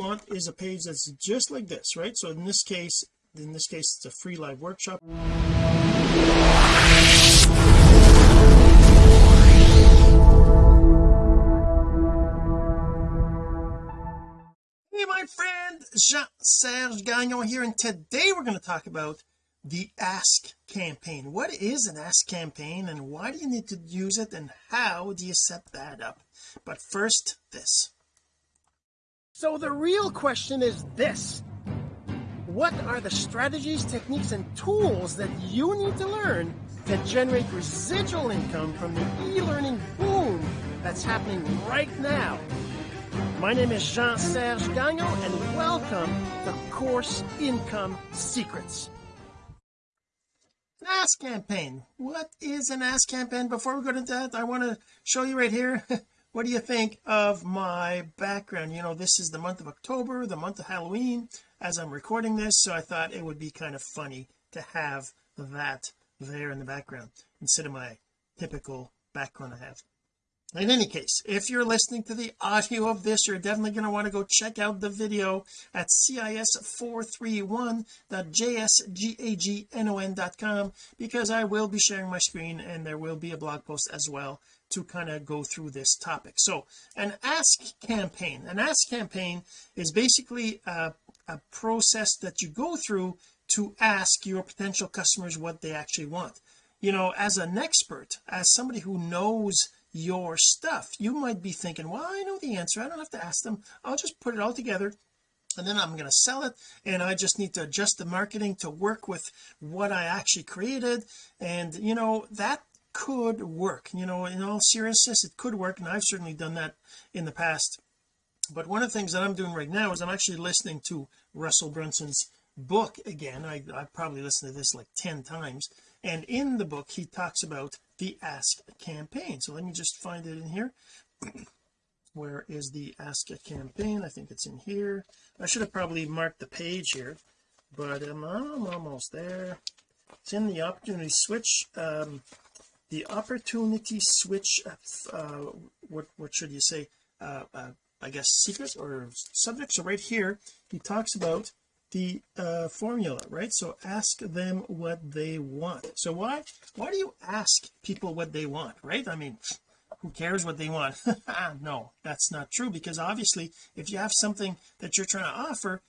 want is a page that's just like this right? So in this case in this case it's a free live workshop. Hey my friend Jean-Serge Gagnon here and today we're going to talk about the ask campaign. What is an ask campaign and why do you need to use it and how do you set that up? But first this so the real question is this. What are the strategies techniques and tools that you need to learn to generate residual income from the e-learning boom that's happening right now? My name is Jean-Serge Gagnon and welcome to Course Income Secrets. An ask campaign. What is an ask campaign? Before we go into that I want to show you right here what do you think of my background? You know this is the month of October the month of Halloween as I'm recording this so I thought it would be kind of funny to have that there in the background instead of my typical background I have. In any case if you're listening to the audio of this you're definitely going to want to go check out the video at cis431.jsgagnon.com because I will be sharing my screen and there will be a blog post as well to kind of go through this topic. So an ask campaign. An ask campaign is basically a, a process that you go through to ask your potential customers what they actually want. You know as an expert as somebody who knows your stuff you might be thinking well I know the answer. I don't have to ask them. I'll just put it all together and then I'm going to sell it and I just need to adjust the marketing to work with what I actually created. And you know that could work. You know in all seriousness it could work and I've certainly done that in the past. But one of the things that I'm doing right now is I'm actually listening to Russell Brunson's book again. I, I've probably listened to this like 10 times. And in the book he talks about the ask campaign. So let me just find it in here. Where is the ask a campaign? I think it's in here. I should have probably marked the page here but I'm, I'm almost there. It's in the opportunity switch um, the opportunity switch uh, what what should you say uh, uh, I guess secrets or subjects so right here. He talks about the uh, formula right? So ask them what they want. So why why do you ask people what they want right? I mean who cares what they want? No that's not true because obviously if you have something that you're trying to offer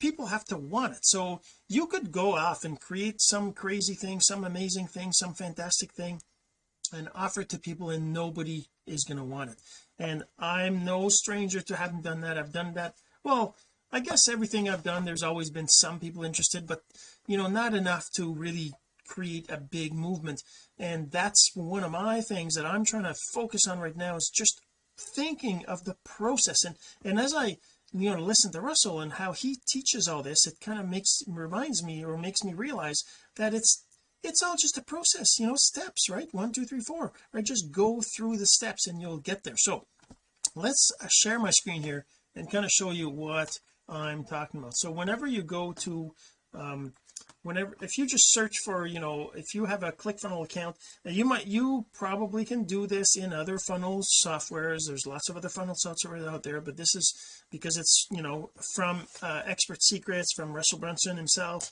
people have to want it. So you could go off and create some crazy thing some amazing thing some fantastic thing and offer it to people and nobody is going to want it. And I'm no stranger to having done that. I've done that well I guess everything I've done there's always been some people interested but you know not enough to really create a big movement. And that's one of my things that I'm trying to focus on right now is just thinking of the process. And and as I you know listen to Russell and how he teaches all this it kind of makes reminds me or makes me realize that it's it's all just a process you know steps right? One two three four right? Just go through the steps and you'll get there. So let's share my screen here and kind of show you what I'm talking about. So whenever you go to um whenever if you just search for you know if you have a ClickFunnels account you might you probably can do this in other funnels softwares. There's lots of other funnel software out there but this is because it's you know from uh, expert secrets from Russell Brunson himself.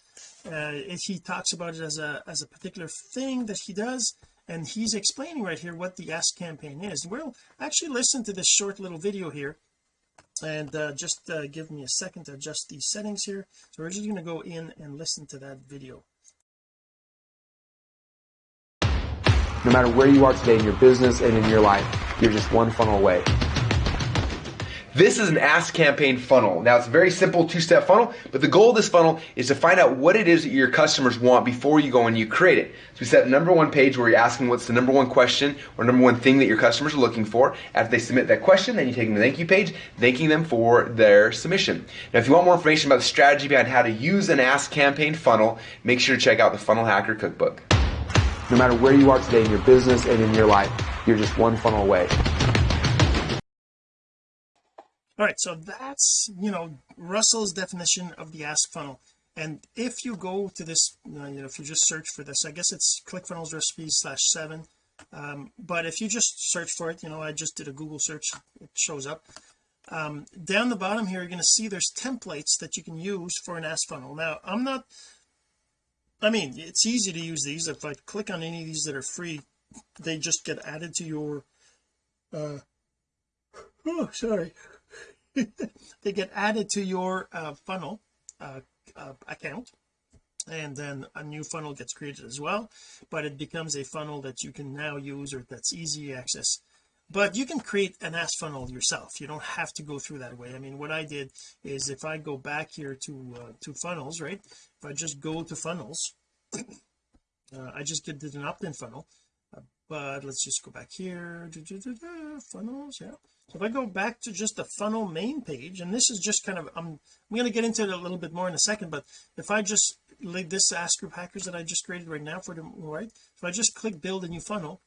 Uh, he talks about it as a as a particular thing that he does and he's explaining right here what the ask campaign is. We'll actually listen to this short little video here and uh, just uh, give me a second to adjust these settings here. So we're just going to go in and listen to that video. No matter where you are today in your business and in your life you're just one funnel away this is an ask campaign funnel. Now it's a very simple two-step funnel, but the goal of this funnel is to find out what it is that your customers want before you go and you create it. So we set the number one page where you're asking what's the number one question or number one thing that your customers are looking for. After they submit that question, then you take them to the thank you page, thanking them for their submission. Now if you want more information about the strategy behind how to use an ask campaign funnel, make sure to check out the Funnel Hacker Cookbook. No matter where you are today in your business and in your life, you're just one funnel away all right so that's you know Russell's definition of the ask funnel. And if you go to this you know if you just search for this I guess it's ClickFunnels recipes slash seven. Um, but if you just search for it you know I just did a Google search it shows up. Um, down the bottom here you're going to see there's templates that you can use for an ask funnel. Now I'm not I mean it's easy to use these. If I click on any of these that are free they just get added to your uh oh sorry they get added to your uh, funnel uh, uh, account and then a new funnel gets created as well but it becomes a funnel that you can now use or that's easy access. But you can create an ask funnel yourself. You don't have to go through that way. I mean what I did is if I go back here to uh, to funnels right if I just go to funnels uh, I just did an opt-in funnel uh, but let's just go back here. Funnels yeah so if I go back to just the funnel main page and this is just kind of I'm I'm going to get into it a little bit more in a second but if I just like this ask group hackers that I just created right now for the right? If I just click build a new funnel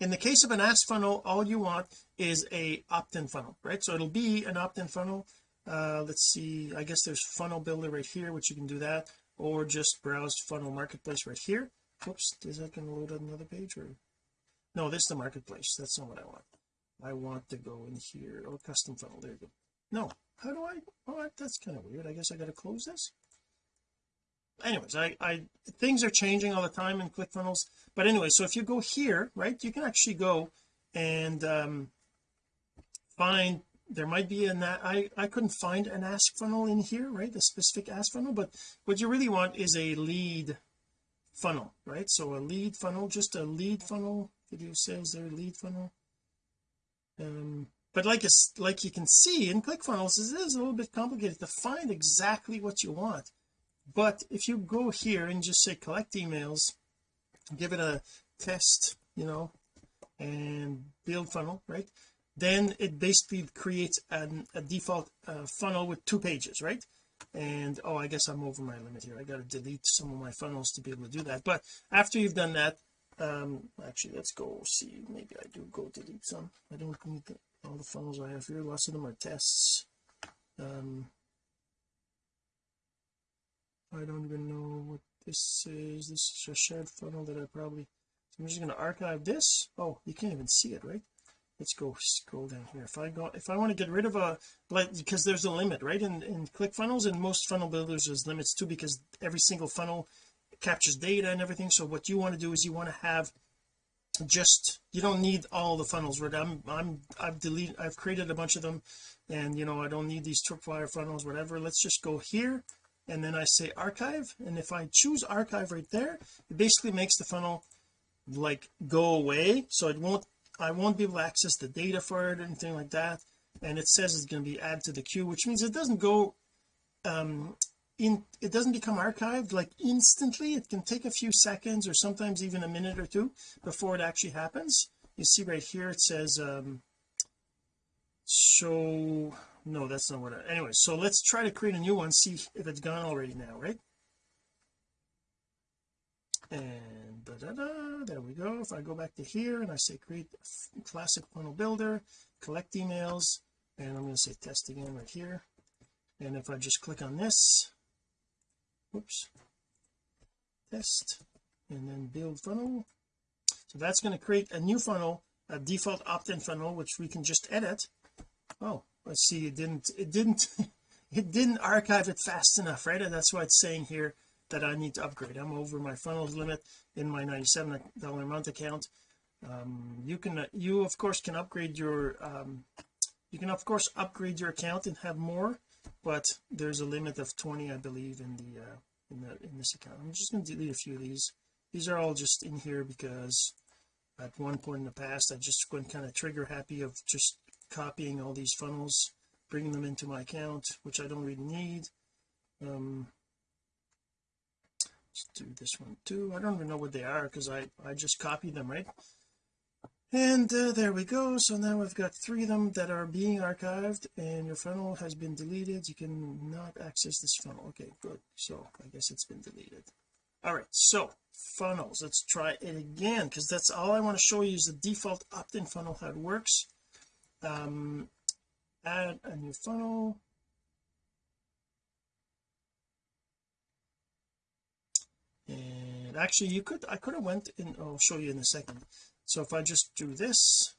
in the case of an ask funnel all you want is a opt-in funnel right? So it'll be an opt-in funnel. Uh let's see I guess there's funnel builder right here which you can do that or just browse funnel marketplace right here. Whoops is that going to load another page or? No this is the marketplace that's not what I want I want to go in here. Oh, custom funnel there you go. No how do I oh that's kind of weird. I guess I got to close this? Anyways I I things are changing all the time in ClickFunnels but anyway so if you go here right you can actually go and um find there might be an I I couldn't find an ask funnel in here right the specific ask funnel but what you really want is a lead funnel right? So a lead funnel just a lead funnel. Video sales there lead funnel um but like it's like you can see in ClickFunnels it is a little bit complicated to find exactly what you want. But if you go here and just say collect emails give it a test you know and build funnel right? Then it basically creates an, a default uh, funnel with two pages right? And oh I guess I'm over my limit here. I got to delete some of my funnels to be able to do that. But after you've done that um actually let's go see. Maybe I do go delete some. I don't need the, all the funnels I have here. Lots of them are tests. Um I don't even know what this is. This is a shared funnel that I probably so I'm just going to archive this. Oh you can't even see it right? Let's go scroll down here. If I go if I want to get rid of a like because there's a limit right? In in ClickFunnels and most funnel builders there's limits too because every single funnel captures data and everything so what you want to do is you want to have just you don't need all the funnels right? I'm I'm I've deleted I've created a bunch of them and you know I don't need these tripwire funnels whatever. Let's just go here and then I say archive and if I choose archive right there it basically makes the funnel like go away so it won't I won't be able to access the data for it or anything like that and it says it's going to be added to the queue which means it doesn't go um in it doesn't become archived like instantly. It can take a few seconds or sometimes even a minute or two before it actually happens. You see right here it says um show no that's not what I anyway so let's try to create a new one see if it's gone already now right? And da, da, da, there we go. If I go back to here and I say create classic funnel builder collect emails and I'm going to say test again right here. And if I just click on this whoops. Test and then build funnel. So that's going to create a new funnel a default opt-in funnel which we can just edit. Oh let's see it didn't it didn't it didn't archive it fast enough right? And that's why it's saying here that I need to upgrade. I'm over my funnels limit in my 97 dollar a month account. Um, you can you of course can upgrade your um, you can of course upgrade your account and have more but there's a limit of 20 I believe in the uh, in the in this account. I'm just going to delete a few of these. These are all just in here because at one point in the past I just went kind of trigger happy of just copying all these funnels bringing them into my account which I don't really need. Um let's do this one too. I don't even know what they are because I I just copied them right and uh, there we go. So now we've got three of them that are being archived and your funnel has been deleted. You can not access this funnel. Okay good. So I guess it's been deleted. All right so funnels. Let's try it again because that's all I want to show you is the default opt-in funnel how it works. Um add a new funnel. And actually you could I could have went in I'll show you in a second so if I just do this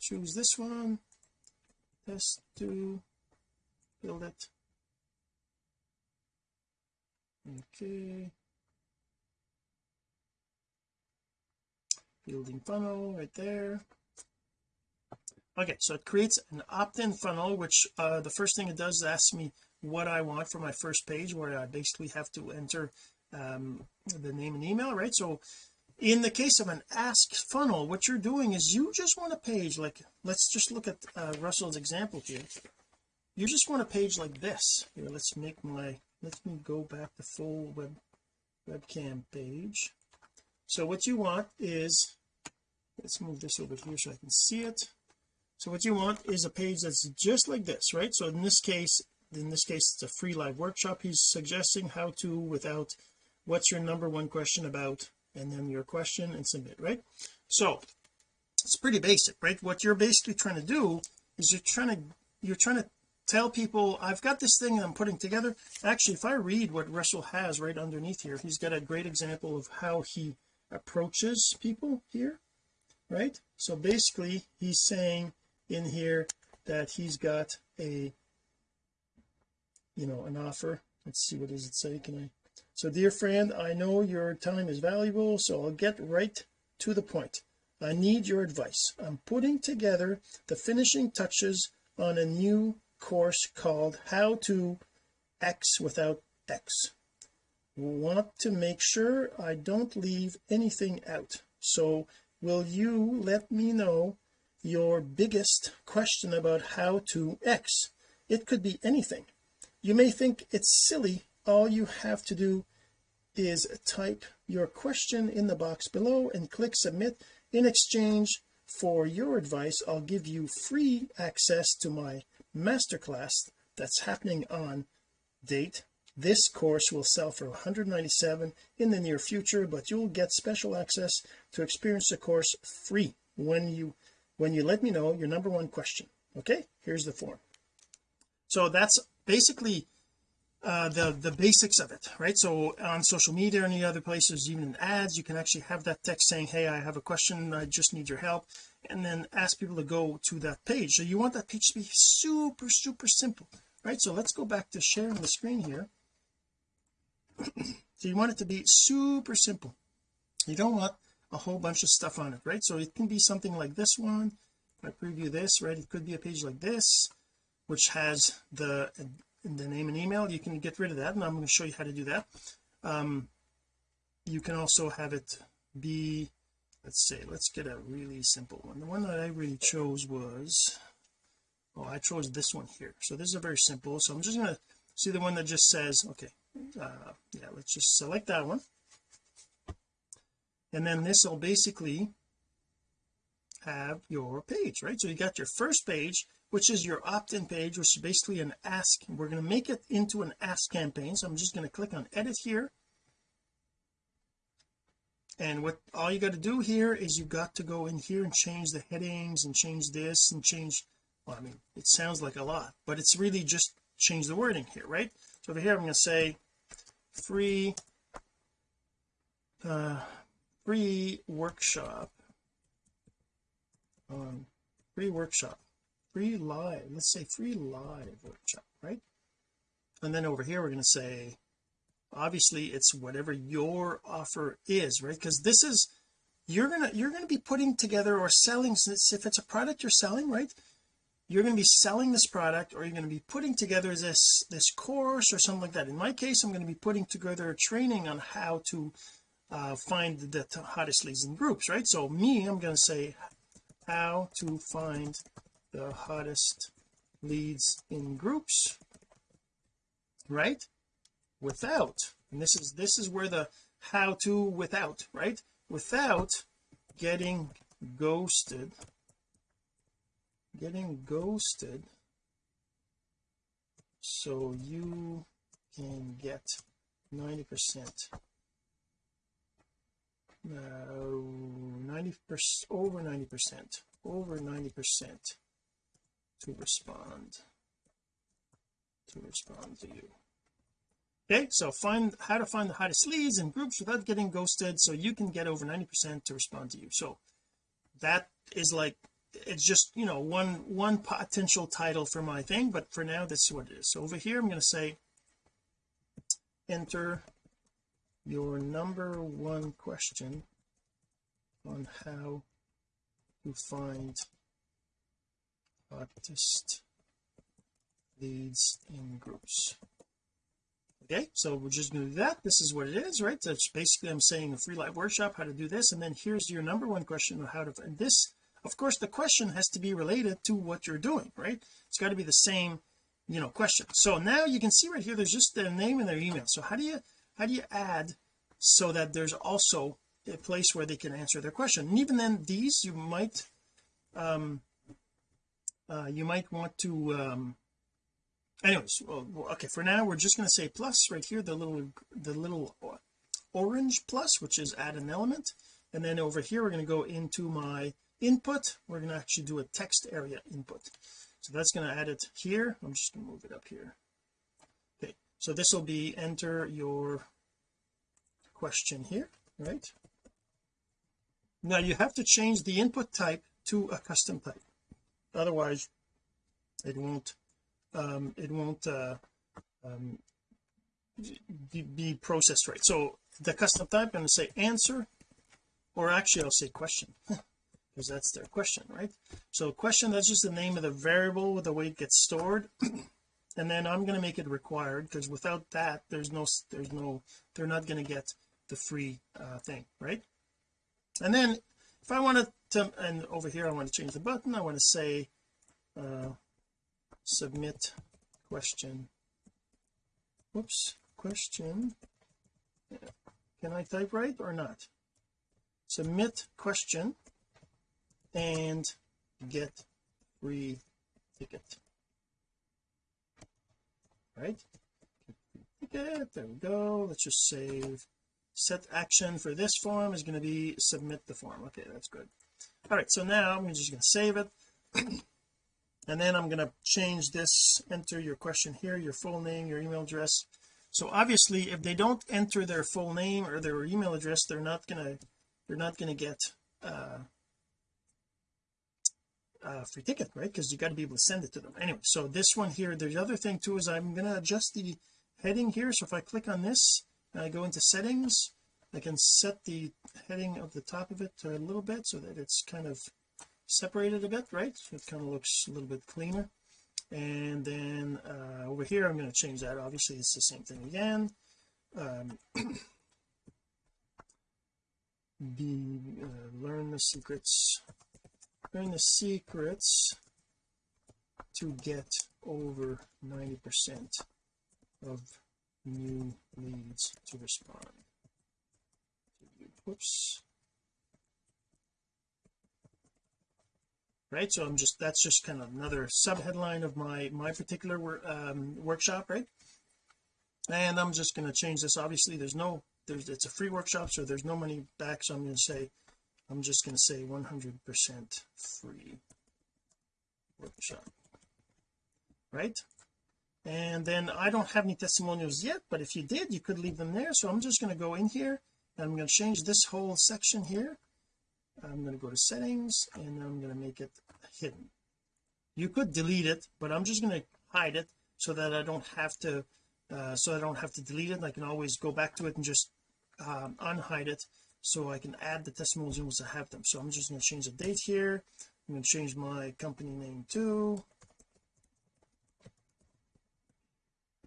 choose this one test to build it. Okay. Building funnel right there. Okay so it creates an opt-in funnel which uh, the first thing it does is ask me what I want for my first page where I basically have to enter um, the name and email right? So in the case of an ask funnel what you're doing is you just want a page like let's just look at uh, Russell's example here. You just want a page like this. Here let's make my let me go back to full web webcam page. So what you want is let's move this over here so I can see it. So what you want is a page that's just like this right? So in this case in this case it's a free live workshop. He's suggesting how to without what's your number one question about and then your question and submit right? So it's pretty basic right? What you're basically trying to do is you're trying to you're trying to tell people I've got this thing I'm putting together. Actually if I read what Russell has right underneath here he's got a great example of how he approaches people here right? So basically he's saying in here that he's got a you know an offer. Let's see what does it say? Can I so dear friend I know your time is valuable so I'll get right to the point. I need your advice. I'm putting together the finishing touches on a new course called how to X without X. Want to make sure I don't leave anything out. So will you let me know your biggest question about how to X? It could be anything. You may think it's silly all you have to do is type your question in the box below and click submit in exchange for your advice. I'll give you free access to my masterclass that's happening on date. This course will sell for 197 in the near future but you'll get special access to experience the course free when you when you let me know your number one question. Okay? Here's the form. So that's basically uh, the the basics of it right? So on social media or any other places even in ads you can actually have that text saying hey I have a question I just need your help and then ask people to go to that page. So you want that page to be super super simple right? So let's go back to sharing the screen here. So you want it to be super simple. You don't want a whole bunch of stuff on it right? So it can be something like this one. I preview this right it could be a page like this which has the the name and email you can get rid of that and I'm going to show you how to do that. Um you can also have it be let's say let's get a really simple one. The one that I really chose was oh I chose this one here. So this is a very simple so I'm just going to see the one that just says okay uh yeah let's just select that one. And then this will basically have your page right? So you got your first page which is your opt-in page which is basically an ask. We're going to make it into an ask campaign so I'm just going to click on edit here. And what all you got to do here is you got to go in here and change the headings and change this and change well I mean it sounds like a lot but it's really just change the wording here right? So over here I'm going to say free uh free workshop um free workshop free live let's say free live workshop right? And then over here we're going to say obviously it's whatever your offer is right? Because this is you're gonna you're gonna be putting together or selling since if it's a product you're selling right? You're going to be selling this product or you're going to be putting together this this course or something like that. In my case I'm going to be putting together a training on how to uh, find the hottest leads in groups right? So me I'm going to say how to find the hottest leads in groups right? Without and this is this is where the how to without right? Without getting ghosted getting ghosted so you can get 90 percent. Uh, 90 percent over 90 percent over 90 percent to respond. To respond to you. Okay so find how to find the hottest leads in groups without getting ghosted so you can get over 90 percent to respond to you. So that is like it's just you know one one potential title for my thing but for now this is what it is. So over here I'm going to say enter your number one question on how to find hottest leads in groups. Okay so we're just going to do that. This is what it is right? That's basically I'm saying a free live workshop how to do this and then here's your number one question on how to and this of course the question has to be related to what you're doing right? It's got to be the same you know question. So now you can see right here there's just their name and their email. So how do you how do you add so that there's also a place where they can answer their question? And even then these you might um uh you might want to um anyways well, okay for now we're just going to say plus right here the little the little orange plus which is add an element. And then over here we're going to go into my input. We're going to actually do a text area input. So that's going to add it here. I'm just going to move it up here. Okay so this will be enter your question here right? Now you have to change the input type to a custom type otherwise it won't um it won't uh um be, processed right. So the custom type I'm going to say answer or actually I'll say question because that's their question right? So question that's just the name of the variable with the way it gets stored. And then I'm going to make it required because without that there's no there's no they're not going to get the free uh, thing right? And then if I wanted to and over here I want to change the button I want to say uh, submit question. Whoops question. Can I type right or not? Submit question and get free ticket. Right? Ticket there we go. Let's just save set action for this form is going to be submit the form. Okay that's good. All right so now I'm just going to save it. And then I'm going to change this enter your question here your full name your email address. So obviously if they don't enter their full name or their email address they're not going to they're not going to get uh uh, free ticket right? Because you got to be able to send it to them. Anyway so this one here the other thing too is I'm going to adjust the heading here. So if I click on this and I go into settings. I can set the heading of the top of it a little bit so that it's kind of separated a bit right? So it kind of looks a little bit cleaner. And then uh, over here I'm going to change that. Obviously it's the same thing again. Um, be uh, learn the secrets learn the secrets to get over 90 percent of new leads to respond. Whoops right so I'm just that's just kind of another sub headline of my my particular um, workshop right? And I'm just going to change this. Obviously there's no there's it's a free workshop so there's no money back so I'm going to say I'm just going to say 100 percent free workshop. Right and then I don't have any testimonials yet but if you did you could leave them there. So I'm just going to go in here and I'm going to change this whole section here. I'm going to go to settings and I'm going to make it hidden. You could delete it but I'm just going to hide it so that I don't have to uh, so I don't have to delete it. I can always go back to it and just um, unhide it so I can add the testimonials I have them. So I'm just going to change the date here. I'm going to change my company name too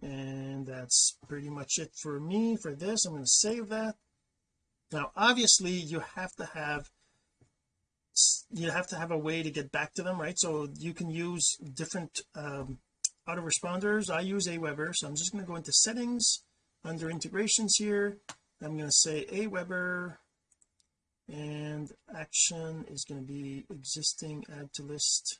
and that's pretty much it for me for this. I'm going to save that. Now obviously you have to have you have to have a way to get back to them right? So you can use different um autoresponders. I use Aweber so I'm just going to go into settings under integrations here. I'm going to say Aweber and action is going to be existing add to list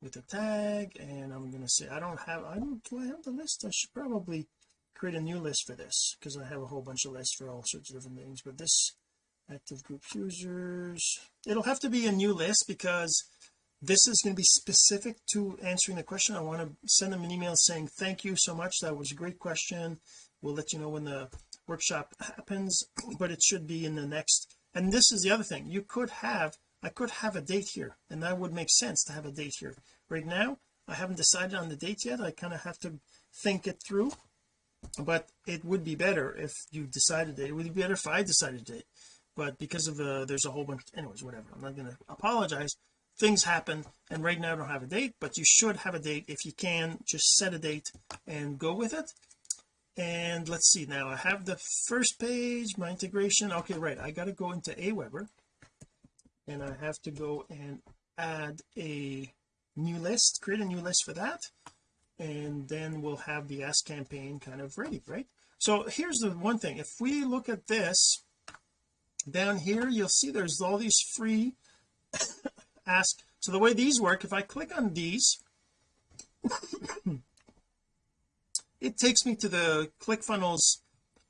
with a tag and I'm going to say I don't have I don't do I have the list? I should probably create a new list for this because I have a whole bunch of lists for all sorts of different things but this active group users it'll have to be a new list because this is going to be specific to answering the question. I want to send them an email saying thank you so much that was a great question. We'll let you know when the workshop happens but it should be in the next and this is the other thing you could have I could have a date here and that would make sense to have a date here. Right now I haven't decided on the date yet. I kind of have to think it through but it would be better if you decided it, it would be better if I decided it. But because of uh, there's a whole bunch anyways whatever. I'm not going to apologize. Things happen and right now I don't have a date but you should have a date. If you can just set a date and go with it. And let's see now I have the first page my integration. Okay right I got to go into Aweber and I have to go and add a new list create a new list for that. And then we'll have the ask campaign kind of ready right? So here's the one thing. If we look at this down here you'll see there's all these free ask. So the way these work if I click on these it takes me to the ClickFunnels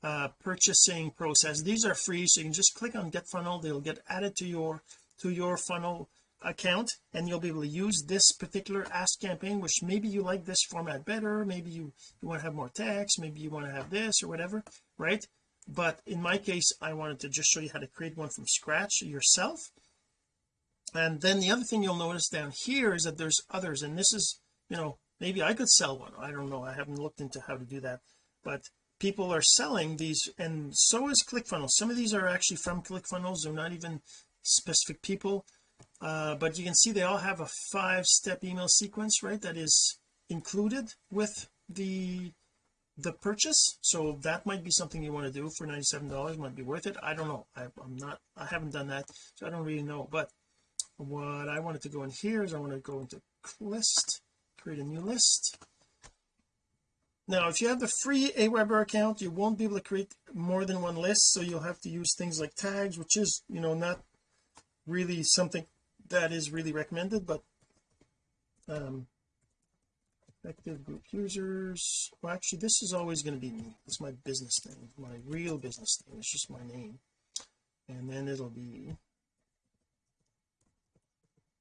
uh, purchasing process. These are free so you can just click on get funnel. They'll get added to your to your funnel account and you'll be able to use this particular ask campaign which maybe you like this format better maybe you you want to have more text maybe you want to have this or whatever right? But in my case I wanted to just show you how to create one from scratch yourself. And then the other thing you'll notice down here is that there's others and this is you know maybe I could sell one. I don't know. I haven't looked into how to do that. But people are selling these and so is ClickFunnels. Some of these are actually from ClickFunnels. They're not even specific people uh, but you can see they all have a five step email sequence right that is included with the the purchase. So that might be something you want to do for 97 dollars might be worth it. I don't know. I, I'm not I haven't done that so I don't really know. But what I wanted to go in here is I want to go into list create a new list. Now if you have the free Aweber account you won't be able to create more than one list so you'll have to use things like tags which is you know not really something that is really recommended but um active group users well actually this is always going to be me. It's my business name my real business name. It's just my name. And then it'll be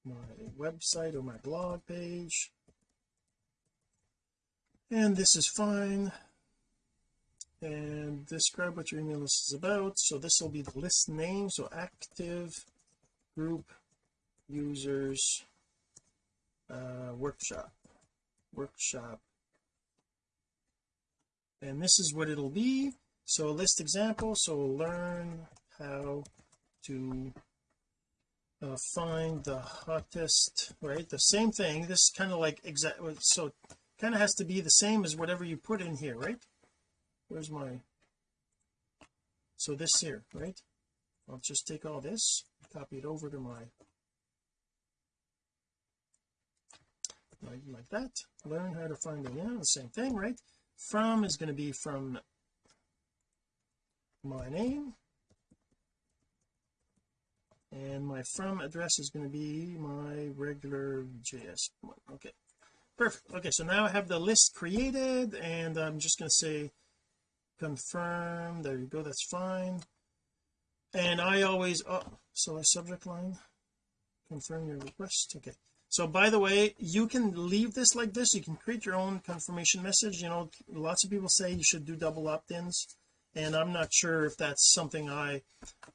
my website or my blog page. And this is fine. And describe what your email list is about. So this will be the list name. So active group users uh, workshop workshop. And this is what it'll be. So list example so learn how to uh, find the hottest right? The same thing this kind of like exact so kind of has to be the same as whatever you put in here right? Where's my so this here right? I'll just take all this copy it over to my like, that learn how to find the yeah the same thing right? From is going to be from my name. And my from address is going to be my regular js one. Okay. Perfect. Okay so now I have the list created and I'm just going to say confirm. There you go. That's fine and I always oh so a subject line confirm your request okay. So by the way you can leave this like this you can create your own confirmation message you know lots of people say you should do double opt-ins and I'm not sure if that's something I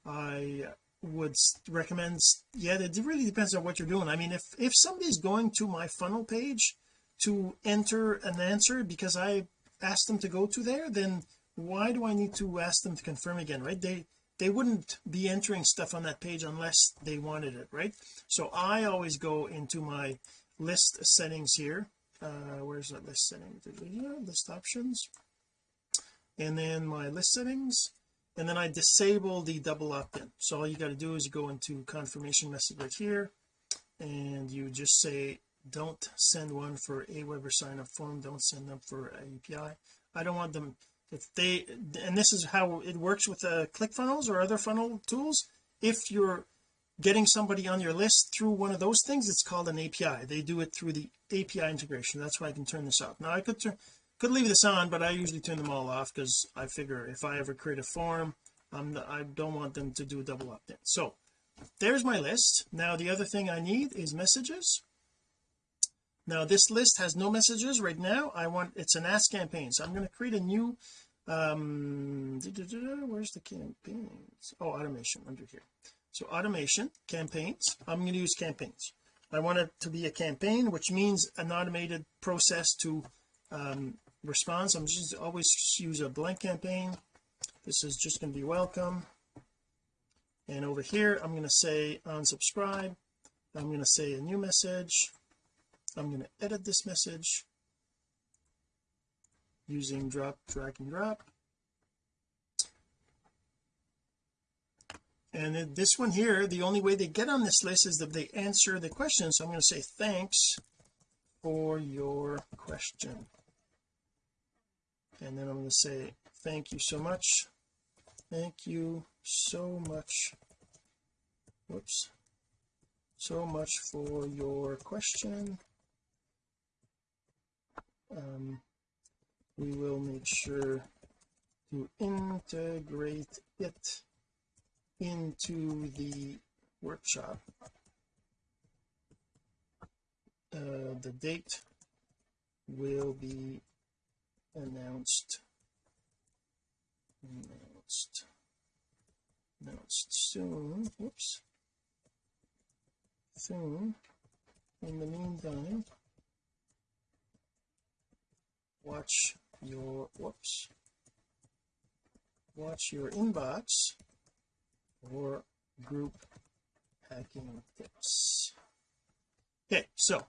I would recommend yet it really depends on what you're doing. I mean if if somebody's going to my funnel page to enter an answer because I asked them to go to there then why do I need to ask them to confirm again right? They they wouldn't be entering stuff on that page unless they wanted it right? So I always go into my list settings here. Uh where's that list setting? List options? And then my list settings. And then I disable the double opt-in. So all you got to do is you go into confirmation message right here and you just say don't send one for Aweber sign up form. Don't send them for API I don't want them if they and this is how it works with uh, ClickFunnels or other funnel tools. If you're getting somebody on your list through one of those things it's called an API they do it through the API integration. That's why I can turn this off. Now I could turn could leave this on but I usually turn them all off because I figure if I ever create a form I'm I don't want them to do a double opt-in. So there's my list. Now the other thing I need is messages now this list has no messages right now. I want it's an ask campaign. So I'm going to create a new um where's the campaigns? Oh automation under here. So automation campaigns. I'm going to use campaigns. I want it to be a campaign which means an automated process to um, response I'm just always use a blank campaign. This is just going to be welcome. And over here I'm going to say unsubscribe. I'm going to say a new message I'm going to edit this message using drop drag and drop. And this one here the only way they get on this list is that they answer the question. So I'm going to say thanks for your question. And then I'm going to say thank you so much. Thank you so much. Whoops. So much for your question um, we will make sure to integrate it into the workshop. Uh, the date will be announced announced announced soon. Whoops soon. In the meantime watch your whoops. Watch your inbox or group hacking tips. Okay so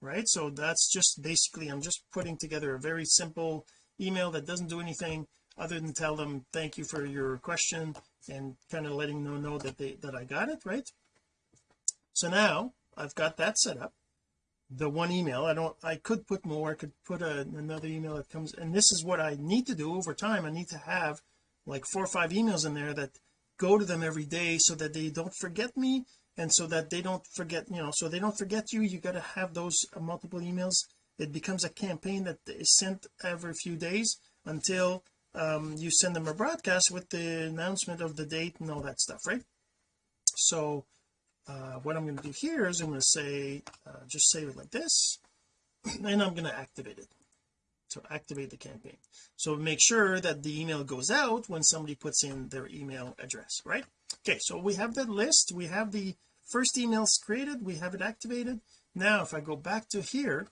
right so that's just basically I'm just putting together a very simple email that doesn't do anything other than tell them thank you for your question and kind of letting them know that they that I got it right? So now I've got that set up the one email. I don't I could put more I could put a, another email that comes and this is what I need to do over time. I need to have like four or five emails in there that go to them every day so that they don't forget me and so that they don't forget you know so they don't forget you. You got to have those multiple emails. It becomes a campaign that is sent every few days until um, you send them a broadcast with the announcement of the date and all that stuff right? So uh, what I'm going to do here is I'm going to say uh, just save it like this and I'm going to activate it so activate the campaign. So make sure that the email goes out when somebody puts in their email address right? Okay so we have the list. We have the first emails created. We have it activated. Now if I go back to here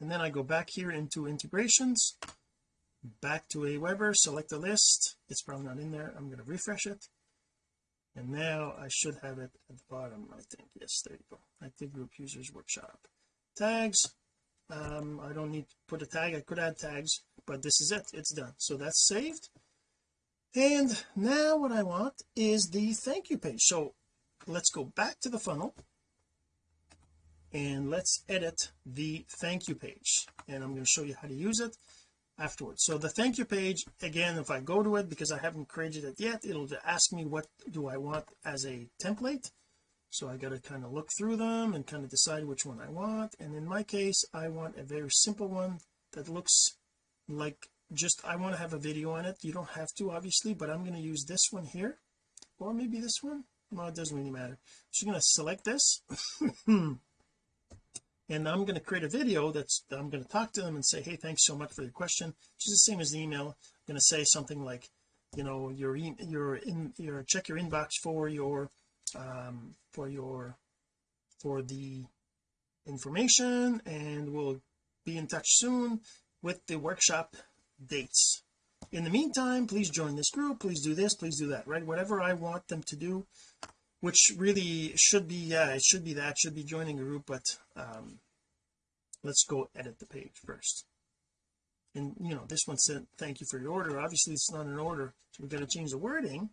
and then I go back here into integrations back to Aweber select the list. It's probably not in there. I'm going to refresh it and now I should have it at the bottom I think. Yes there you go. Active group users workshop. Tags. Um I don't need to put a tag. I could add tags but this is it. It's done. So that's saved. And now what I want is the thank you page. So let's go back to the funnel and let's edit the thank you page. And I'm going to show you how to use it afterwards. So the thank you page again if I go to it because I haven't created it yet it'll ask me what do I want as a template. So I got to kind of look through them and kind of decide which one I want. And in my case I want a very simple one that looks like just I want to have a video on it. You don't have to obviously but I'm going to use this one here. Or maybe this one? Well it doesn't really matter. So you're going to select this and I'm going to create a video that's I'm going to talk to them and say hey thanks so much for your question. Is the same as the email I'm going to say something like you know your your in your check your inbox for your um, for your for the information and we'll be in touch soon with the workshop dates. In the meantime please join this group please do this please do that right? Whatever I want them to do which really should be yeah it should be that should be joining a group but um let's go edit the page first. And you know this one said thank you for your order. Obviously it's not an order so we're going to change the wording.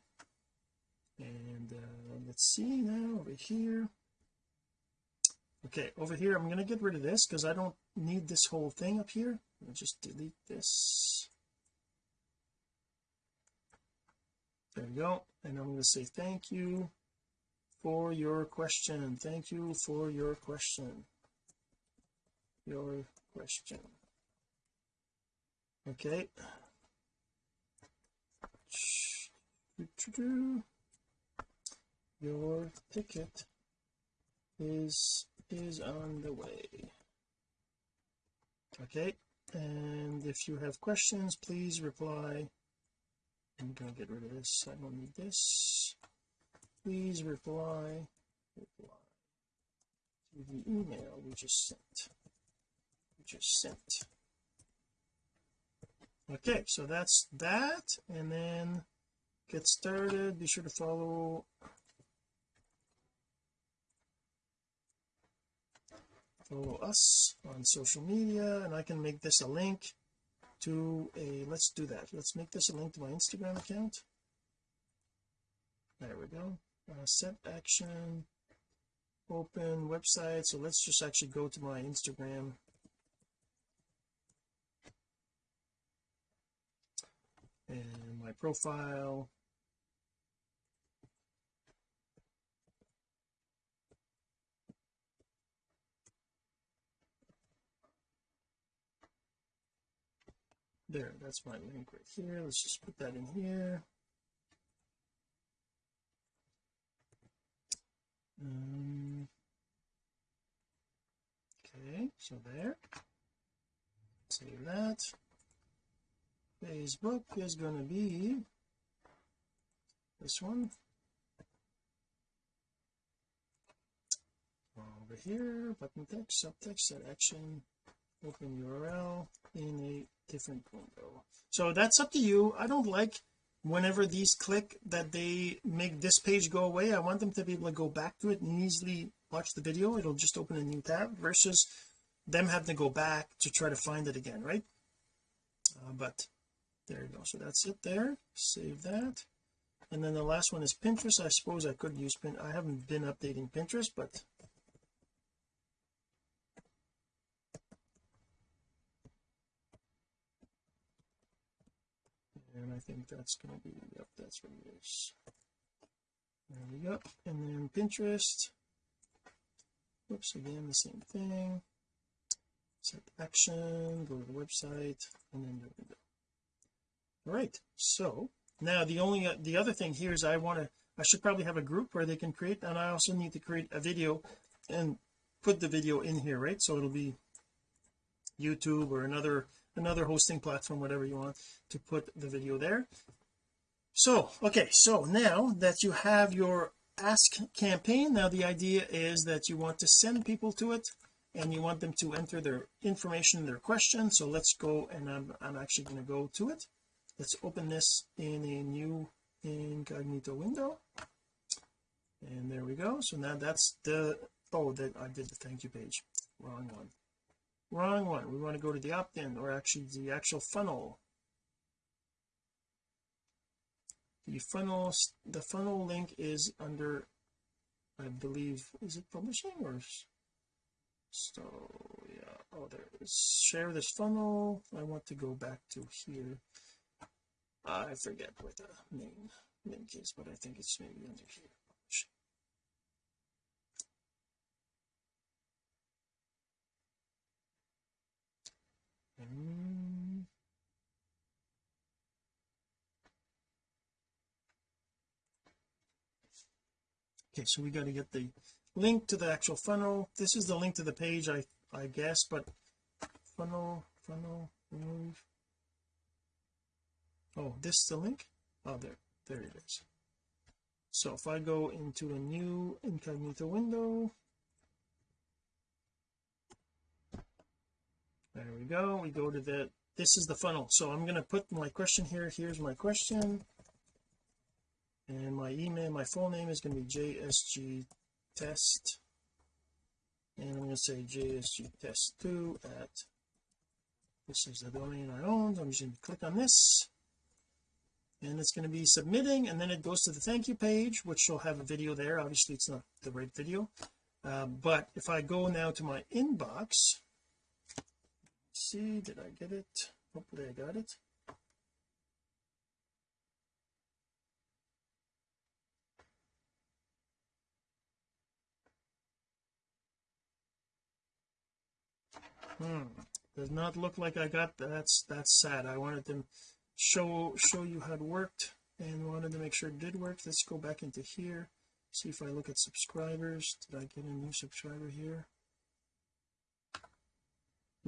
And uh, let's see now over here. Okay over here I'm going to get rid of this because I don't need this whole thing up here. I'll just delete this. There we go. And I'm going to say thank you for your question thank you for your question. Your question. Okay. Your ticket is is on the way. Okay. And if you have questions please reply. I'm gonna get rid of this. I don't need this please reply. Reply to the email we just sent. We just sent. Okay so that's that and then get started. Be sure to follow follow us on social media and I can make this a link to a let's do that. Let's make this a link to my Instagram account. There we go uh, set action open website. So let's just actually go to my Instagram. And my profile. There that's my link right here. Let's just put that in here um, okay so there. Save that. Facebook is going to be this one. Over here button text subtext set action open URL in a different window. So that's up to you. I don't like whenever these click that they make this page go away I want them to be able to go back to it and easily watch the video. It'll just open a new tab versus them having to go back to try to find it again right? Uh, but there you go. So that's it there. Save that. And then the last one is Pinterest. I suppose I could use pin I haven't been updating Pinterest but and I think that's going to be yep that's what it is. There we go. And then Pinterest. Whoops again the same thing. Set action go to the website and then there we go. All right so now the only uh, the other thing here is I want to I should probably have a group where they can create and I also need to create a video and put the video in here right? So it'll be YouTube or another another hosting platform whatever you want to put the video there. So okay so now that you have your ask campaign now the idea is that you want to send people to it and you want them to enter their information their question so let's go and I'm, I'm actually going to go to it. Let's open this in a new incognito window. And there we go. So now that's the oh that I did the thank you page. Wrong one wrong one. We want to go to the opt-in or actually the actual funnel. The funnel the funnel link is under I believe is it publishing or so yeah. Oh there share this funnel. I want to go back to here. I forget what the main link is but I think it's maybe under here Mm. okay so we got to get the link to the actual funnel. This is the link to the page I I guess but funnel funnel remove. Oh this is the link? Oh there there it is. So if I go into a new incognito window there we go. We go to the this is the funnel. So I'm going to put my question here. Here's my question. And my email my full name is going to be JSG test. And I'm going to say JSG test 2 at this is the domain I own I'm just going to click on this. And it's going to be submitting and then it goes to the thank you page which will have a video there. Obviously it's not the right video. Uh, but if I go now to my inbox see did I get it? Hopefully I got it. Hmm does not look like I got that. that's that's sad. I wanted to show show you how it worked and wanted to make sure it did work. Let's go back into here see if I look at subscribers. Did I get a new subscriber here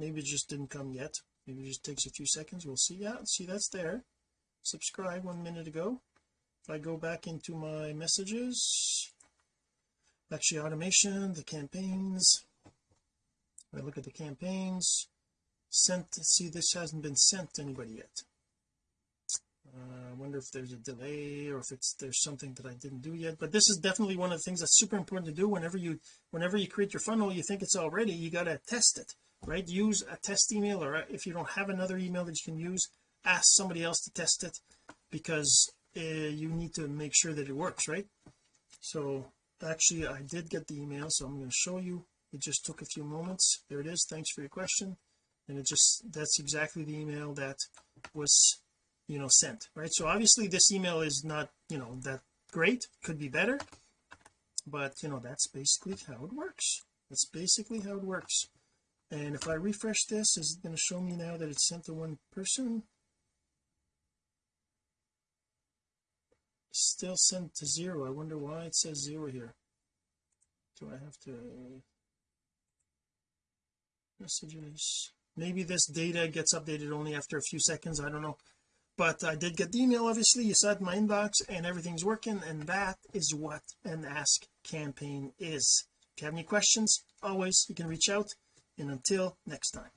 maybe it just didn't come yet. Maybe it just takes a few seconds. We'll see. Yeah see that's there. Subscribe one minute ago. If I go back into my messages actually automation the campaigns. I look at the campaigns sent see this hasn't been sent to anybody yet. Uh, I wonder if there's a delay or if it's there's something that I didn't do yet. But this is definitely one of the things that's super important to do. Whenever you whenever you create your funnel you think it's all ready you got to test it right? Use a test email or if you don't have another email that you can use ask somebody else to test it because uh, you need to make sure that it works right? So actually I did get the email so I'm going to show you. It just took a few moments. There it is. Thanks for your question. And it just that's exactly the email that was you know sent right? So obviously this email is not you know that great. Could be better. But you know that's basically how it works. That's basically how it works and if I refresh this is it going to show me now that it's sent to one person? Still sent to zero. I wonder why it says zero here. Do I have to messages maybe this data gets updated only after a few seconds I don't know. But I did get the email obviously. You saw it in my inbox and everything's working and that is what an ask campaign is. If you have any questions always you can reach out and until next time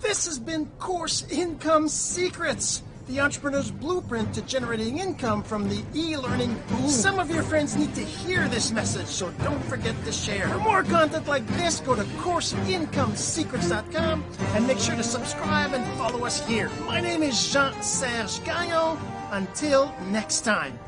this has been course income secrets the entrepreneur's blueprint to generating income from the e-learning boom. Some of your friends need to hear this message, so don't forget to share. For more content like this, go to CourseIncomeSecrets.com and make sure to subscribe and follow us here. My name is Jean-Serge Gagnon. Until next time.